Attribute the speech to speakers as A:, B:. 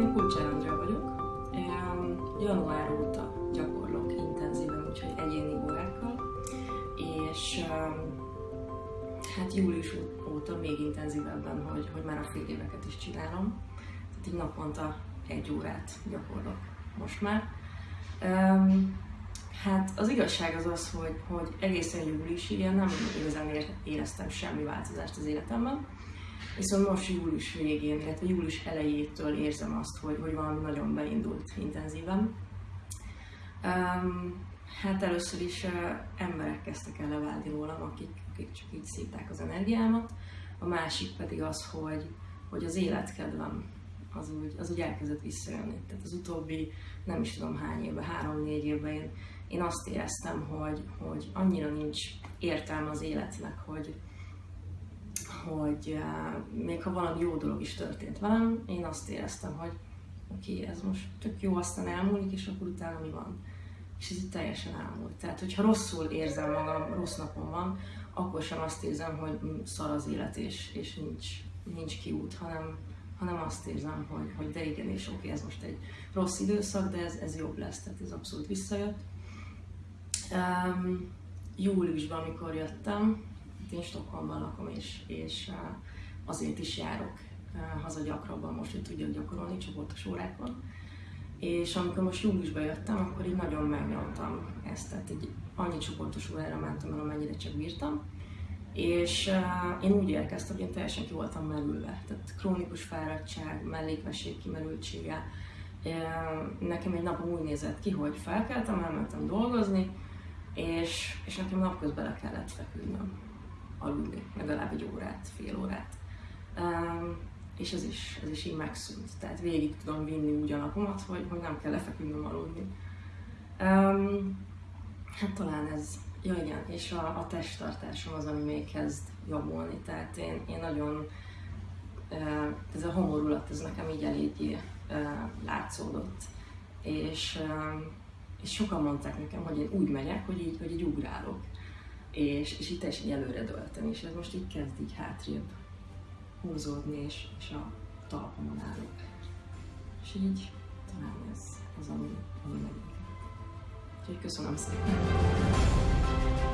A: Én Kulcsár Andrea vagyok. Január óta gyakorlok intenzíven, úgyhogy egyéni órákkal, és hát július óta még intenzívebben, hogy, hogy már a fél éveket is csinálom. Tehát így naponta egy órát gyakorlok most már. Hát az igazság az az, hogy, hogy egészen júliusig én nem igazán éreztem semmi változást az életemben. Viszont most július végén, illetve július elejétől érzem azt, hogy, hogy valami nagyon beindult intenzíven. Um, hát először is uh, emberek kezdtek el leválni rólam, akik, akik csak így szívták az energiámat. A másik pedig az, hogy, hogy az életkedvem az úgy, az úgy elkezdett visszajönni. Tehát az utóbbi nem is tudom hány évben, három-négy évben én, én azt éreztem, hogy, hogy annyira nincs értelme az életnek, hogy, hogy uh, még ha valami jó dolog is történt velem, én azt éreztem, hogy oké, okay, ez most tök jó, aztán elmúlik, és akkor utána mi van. És ez itt teljesen elmúlt. Tehát, hogyha rosszul érzem magam, rossz napom van, akkor sem azt érzem, hogy szar az élet, és, és nincs, nincs kiút, hanem, hanem azt érzem, hogy, hogy de igen, és oké, okay, ez most egy rossz időszak, de ez, ez jobb lesz, tehát ez abszolút visszajött. Um, júliusban, amikor jöttem, én Stockholmban lakom, és, és azért is járok haza gyakrabban most, hogy tudjak gyakorolni csoportos órákon. És amikor most júliusban jöttem, akkor így nagyon megnyomtam ezt, tehát egy annyi csoportos órára mentem el, amennyire csak bírtam. És uh, én úgy érkeztem, hogy én teljesen ki voltam merülve. Tehát krónikus fáradtság, mellékvesség kimerültsége. Uh, nekem egy napom úgy nézett ki, hogy felkeltem, elmentem dolgozni, és, és nekem napközben le kellett feküdnöm aludni, legalább egy órát, fél órát. Um, és ez is, ez is így megszűnt. Tehát végig tudom vinni úgy a napomat, hogy, hogy nem kell lefeküdnöm aludni. Um, hát talán ez, ja igen, és a, a testtartásom az, ami még kezd javulni. Tehát én, én nagyon, ez a homorulat, ez nekem így eléggé látszódott. És, és sokan mondták nekem, hogy én úgy megyek, hogy így, hogy így ugrálok és, és itt teljesen előre döltem, és ez most így kezd így hátrébb húzódni, és, és a talpamon állok. És így talán ez az, ami, ami tycker som de säger.